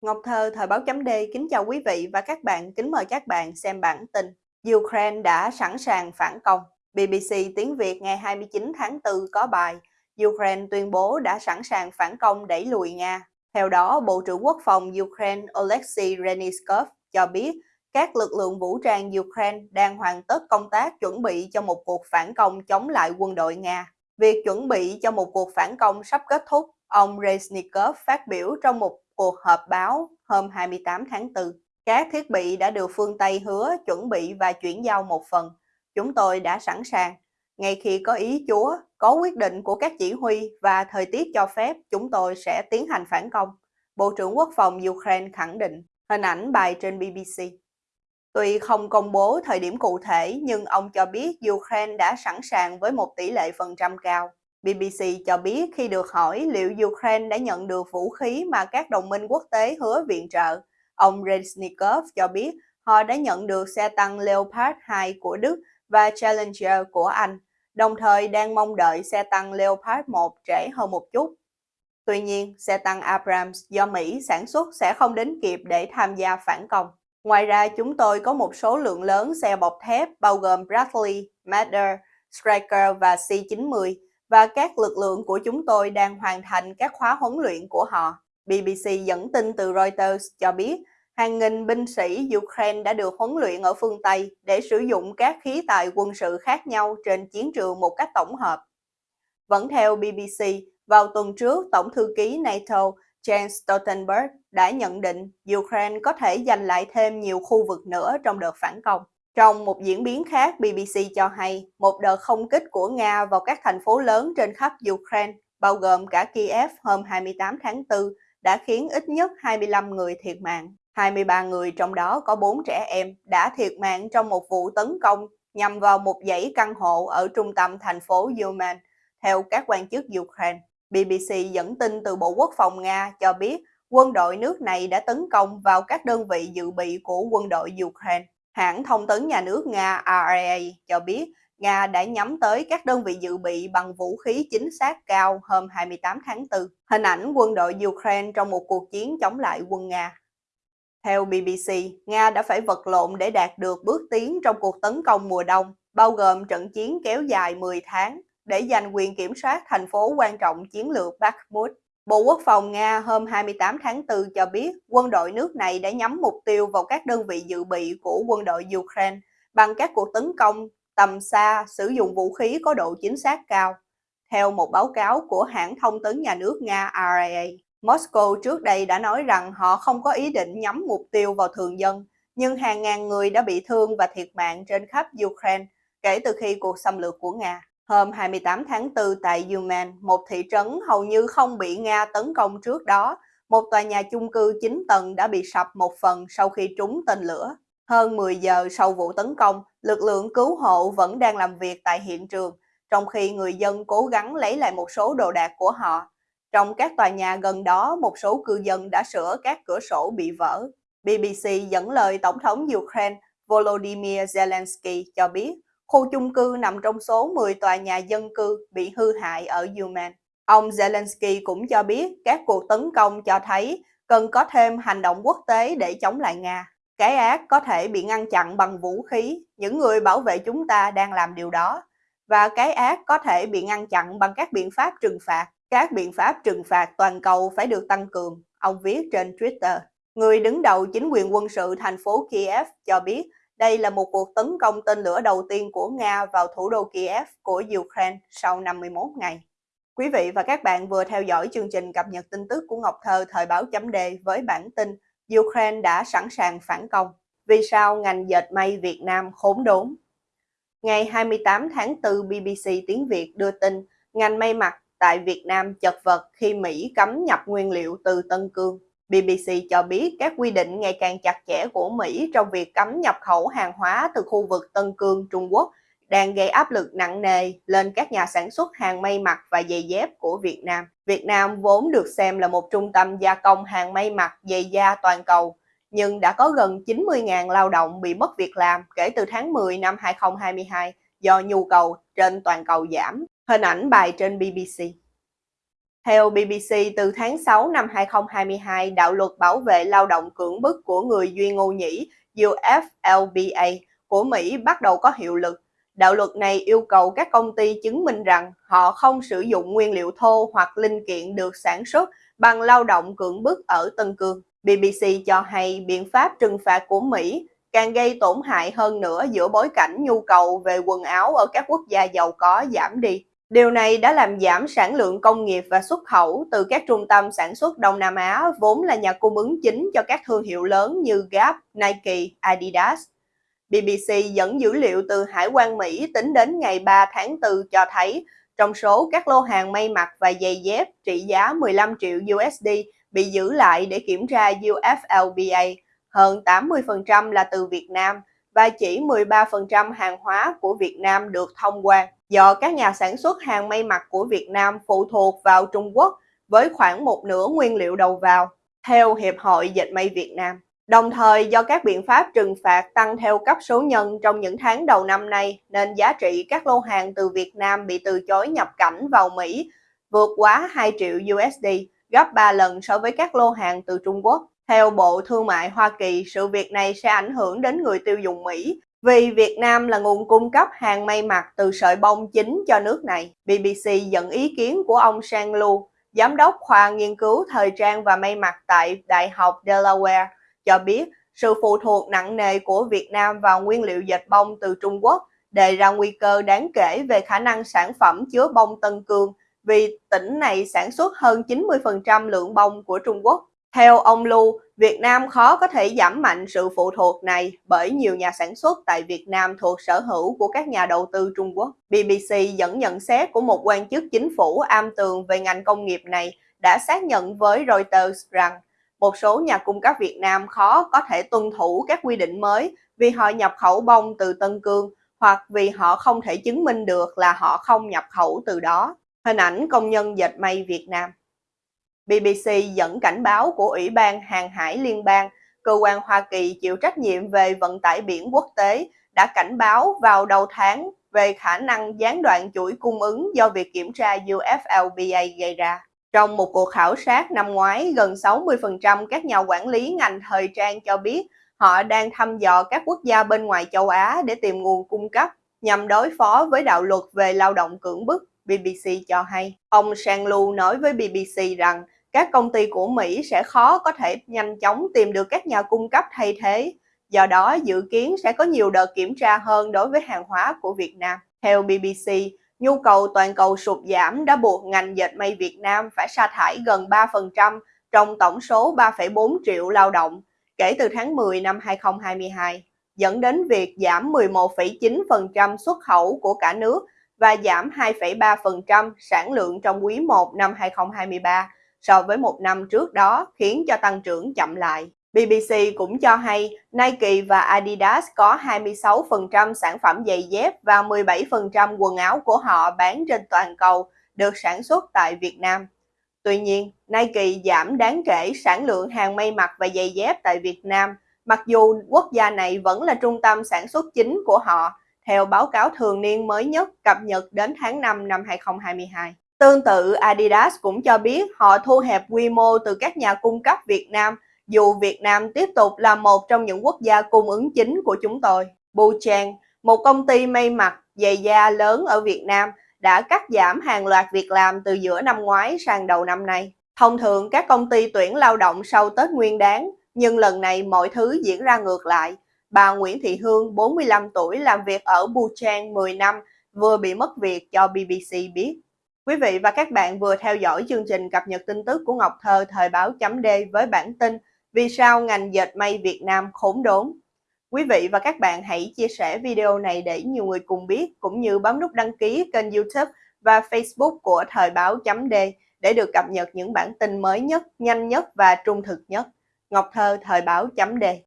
Ngọc Thơ, Thời báo chấm D kính chào quý vị và các bạn, kính mời các bạn xem bản tin. Ukraine đã sẵn sàng phản công. BBC tiếng Việt ngày 29 tháng 4 có bài Ukraine tuyên bố đã sẵn sàng phản công đẩy lùi Nga. Theo đó, Bộ trưởng Quốc phòng Ukraine Oleksiy Reniskov cho biết các lực lượng vũ trang Ukraine đang hoàn tất công tác chuẩn bị cho một cuộc phản công chống lại quân đội Nga. Việc chuẩn bị cho một cuộc phản công sắp kết thúc, ông Reznikov phát biểu trong một cuộc họp báo hôm 28 tháng 4. Các thiết bị đã được phương Tây hứa chuẩn bị và chuyển giao một phần. Chúng tôi đã sẵn sàng. Ngay khi có ý Chúa, có quyết định của các chỉ huy và thời tiết cho phép, chúng tôi sẽ tiến hành phản công. Bộ trưởng Quốc phòng Ukraine khẳng định. Hình ảnh bài trên BBC. Tuy không công bố thời điểm cụ thể, nhưng ông cho biết Ukraine đã sẵn sàng với một tỷ lệ phần trăm cao. BBC cho biết khi được hỏi liệu Ukraine đã nhận được vũ khí mà các đồng minh quốc tế hứa viện trợ, ông Reznikov cho biết họ đã nhận được xe tăng Leopard 2 của Đức và Challenger của Anh, đồng thời đang mong đợi xe tăng Leopard 1 trễ hơn một chút. Tuy nhiên, xe tăng Abrams do Mỹ sản xuất sẽ không đến kịp để tham gia phản công. Ngoài ra, chúng tôi có một số lượng lớn xe bọc thép bao gồm Bradley, Marder, Striker và C-90 và các lực lượng của chúng tôi đang hoàn thành các khóa huấn luyện của họ. BBC dẫn tin từ Reuters cho biết hàng nghìn binh sĩ Ukraine đã được huấn luyện ở phương Tây để sử dụng các khí tài quân sự khác nhau trên chiến trường một cách tổng hợp. Vẫn theo BBC, vào tuần trước, Tổng thư ký NATO Jens Stoltenberg đã nhận định Ukraine có thể giành lại thêm nhiều khu vực nữa trong đợt phản công. Trong một diễn biến khác, BBC cho hay một đợt không kích của Nga vào các thành phố lớn trên khắp Ukraine, bao gồm cả Kiev hôm 28 tháng 4, đã khiến ít nhất 25 người thiệt mạng. 23 người trong đó có 4 trẻ em đã thiệt mạng trong một vụ tấn công nhằm vào một dãy căn hộ ở trung tâm thành phố Yuman, theo các quan chức Ukraine. BBC dẫn tin từ Bộ Quốc phòng Nga cho biết quân đội nước này đã tấn công vào các đơn vị dự bị của quân đội Ukraine. Hãng thông tấn nhà nước Nga RIA cho biết Nga đã nhắm tới các đơn vị dự bị bằng vũ khí chính xác cao hôm 28 tháng 4. Hình ảnh quân đội Ukraine trong một cuộc chiến chống lại quân Nga. Theo BBC, Nga đã phải vật lộn để đạt được bước tiến trong cuộc tấn công mùa đông, bao gồm trận chiến kéo dài 10 tháng để giành quyền kiểm soát thành phố quan trọng chiến lược Bakhmut. Bộ Quốc phòng Nga hôm 28 tháng 4 cho biết quân đội nước này đã nhắm mục tiêu vào các đơn vị dự bị của quân đội Ukraine bằng các cuộc tấn công tầm xa sử dụng vũ khí có độ chính xác cao. Theo một báo cáo của hãng thông tấn nhà nước Nga RIA, Moscow trước đây đã nói rằng họ không có ý định nhắm mục tiêu vào thường dân, nhưng hàng ngàn người đã bị thương và thiệt mạng trên khắp Ukraine kể từ khi cuộc xâm lược của Nga. Hôm 28 tháng 4 tại Yuman, một thị trấn hầu như không bị Nga tấn công trước đó, một tòa nhà chung cư 9 tầng đã bị sập một phần sau khi trúng tên lửa. Hơn 10 giờ sau vụ tấn công, lực lượng cứu hộ vẫn đang làm việc tại hiện trường, trong khi người dân cố gắng lấy lại một số đồ đạc của họ. Trong các tòa nhà gần đó, một số cư dân đã sửa các cửa sổ bị vỡ. BBC dẫn lời Tổng thống Ukraine Volodymyr Zelensky cho biết khu chung cư nằm trong số 10 tòa nhà dân cư bị hư hại ở Yemen. Ông Zelensky cũng cho biết các cuộc tấn công cho thấy cần có thêm hành động quốc tế để chống lại Nga. Cái ác có thể bị ngăn chặn bằng vũ khí, những người bảo vệ chúng ta đang làm điều đó. Và cái ác có thể bị ngăn chặn bằng các biện pháp trừng phạt. Các biện pháp trừng phạt toàn cầu phải được tăng cường, ông viết trên Twitter. Người đứng đầu chính quyền quân sự thành phố Kiev cho biết đây là một cuộc tấn công tên lửa đầu tiên của Nga vào thủ đô Kiev của Ukraine sau 51 ngày. Quý vị và các bạn vừa theo dõi chương trình cập nhật tin tức của Ngọc Thơ thời báo chấm đề với bản tin Ukraine đã sẵn sàng phản công. Vì sao ngành dệt may Việt Nam khốn đốn? Ngày 28 tháng 4, BBC tiếng Việt đưa tin ngành may mặc tại Việt Nam chật vật khi Mỹ cấm nhập nguyên liệu từ Tân Cương. BBC cho biết các quy định ngày càng chặt chẽ của Mỹ trong việc cấm nhập khẩu hàng hóa từ khu vực Tân Cương, Trung Quốc đang gây áp lực nặng nề lên các nhà sản xuất hàng may mặc và giày dép của Việt Nam. Việt Nam vốn được xem là một trung tâm gia công hàng may mặc giày da toàn cầu, nhưng đã có gần 90.000 lao động bị mất việc làm kể từ tháng 10 năm 2022 do nhu cầu trên toàn cầu giảm. Hình ảnh bài trên BBC. Theo BBC, từ tháng 6 năm 2022, đạo luật bảo vệ lao động cưỡng bức của người Duy Ngô Nhĩ UFLPA của Mỹ bắt đầu có hiệu lực. Đạo luật này yêu cầu các công ty chứng minh rằng họ không sử dụng nguyên liệu thô hoặc linh kiện được sản xuất bằng lao động cưỡng bức ở Tân Cương. BBC cho hay biện pháp trừng phạt của Mỹ càng gây tổn hại hơn nữa giữa bối cảnh nhu cầu về quần áo ở các quốc gia giàu có giảm đi. Điều này đã làm giảm sản lượng công nghiệp và xuất khẩu từ các trung tâm sản xuất Đông Nam Á vốn là nhà cung ứng chính cho các thương hiệu lớn như Gap, Nike, Adidas. BBC dẫn dữ liệu từ Hải quan Mỹ tính đến ngày 3 tháng 4 cho thấy trong số các lô hàng may mặc và giày dép trị giá 15 triệu USD bị giữ lại để kiểm tra UFLPA, hơn 80% là từ Việt Nam và chỉ 13% hàng hóa của Việt Nam được thông quan do các nhà sản xuất hàng may mặc của Việt Nam phụ thuộc vào Trung Quốc với khoảng một nửa nguyên liệu đầu vào, theo Hiệp hội Dệt may Việt Nam. Đồng thời do các biện pháp trừng phạt tăng theo cấp số nhân trong những tháng đầu năm nay nên giá trị các lô hàng từ Việt Nam bị từ chối nhập cảnh vào Mỹ vượt quá 2 triệu USD, gấp 3 lần so với các lô hàng từ Trung Quốc. Theo Bộ Thương mại Hoa Kỳ, sự việc này sẽ ảnh hưởng đến người tiêu dùng Mỹ vì Việt Nam là nguồn cung cấp hàng may mặc từ sợi bông chính cho nước này. BBC dẫn ý kiến của ông Sang Lu, giám đốc khoa nghiên cứu thời trang và may mặc tại Đại học Delaware, cho biết sự phụ thuộc nặng nề của Việt Nam vào nguyên liệu dệt bông từ Trung Quốc đề ra nguy cơ đáng kể về khả năng sản phẩm chứa bông Tân Cương vì tỉnh này sản xuất hơn 90% lượng bông của Trung Quốc. Theo ông Lu, Việt Nam khó có thể giảm mạnh sự phụ thuộc này bởi nhiều nhà sản xuất tại Việt Nam thuộc sở hữu của các nhà đầu tư Trung Quốc. BBC dẫn nhận xét của một quan chức chính phủ am tường về ngành công nghiệp này đã xác nhận với Reuters rằng một số nhà cung cấp Việt Nam khó có thể tuân thủ các quy định mới vì họ nhập khẩu bông từ Tân Cương hoặc vì họ không thể chứng minh được là họ không nhập khẩu từ đó. Hình ảnh công nhân dệt may Việt Nam BBC dẫn cảnh báo của Ủy ban Hàng hải Liên bang, cơ quan Hoa Kỳ chịu trách nhiệm về vận tải biển quốc tế, đã cảnh báo vào đầu tháng về khả năng gián đoạn chuỗi cung ứng do việc kiểm tra UFLPA gây ra. Trong một cuộc khảo sát năm ngoái, gần 60% các nhà quản lý ngành thời trang cho biết họ đang thăm dò các quốc gia bên ngoài châu Á để tìm nguồn cung cấp nhằm đối phó với đạo luật về lao động cưỡng bức, BBC cho hay. Ông Sang Lu nói với BBC rằng các công ty của Mỹ sẽ khó có thể nhanh chóng tìm được các nhà cung cấp thay thế. Do đó, dự kiến sẽ có nhiều đợt kiểm tra hơn đối với hàng hóa của Việt Nam. Theo BBC, nhu cầu toàn cầu sụt giảm đã buộc ngành dệt may Việt Nam phải sa thải gần 3% trong tổng số 3,4 triệu lao động kể từ tháng 10 năm 2022, dẫn đến việc giảm 11,9% xuất khẩu của cả nước và giảm 2,3% sản lượng trong quý 1 năm 2023 so với một năm trước đó khiến cho tăng trưởng chậm lại. BBC cũng cho hay Nike và Adidas có 26% sản phẩm giày dép và 17% quần áo của họ bán trên toàn cầu được sản xuất tại Việt Nam. Tuy nhiên, Nike giảm đáng kể sản lượng hàng may mặc và giày dép tại Việt Nam, mặc dù quốc gia này vẫn là trung tâm sản xuất chính của họ, theo báo cáo thường niên mới nhất cập nhật đến tháng 5 năm 2022. Tương tự, Adidas cũng cho biết họ thu hẹp quy mô từ các nhà cung cấp Việt Nam, dù Việt Nam tiếp tục là một trong những quốc gia cung ứng chính của chúng tôi. Buchang, một công ty may mặc, giày da lớn ở Việt Nam, đã cắt giảm hàng loạt việc làm từ giữa năm ngoái sang đầu năm nay. Thông thường các công ty tuyển lao động sau Tết Nguyên Đán, nhưng lần này mọi thứ diễn ra ngược lại. Bà Nguyễn Thị Hương, 45 tuổi, làm việc ở Buchang 10 năm, vừa bị mất việc cho BBC biết. Quý vị và các bạn vừa theo dõi chương trình cập nhật tin tức của Ngọc Thơ thời báo chấm D với bản tin Vì sao ngành dệt may Việt Nam khốn đốn. Quý vị và các bạn hãy chia sẻ video này để nhiều người cùng biết cũng như bấm nút đăng ký kênh youtube và facebook của thời báo chấm D để được cập nhật những bản tin mới nhất, nhanh nhất và trung thực nhất. Ngọc Thơ thời báo chấm D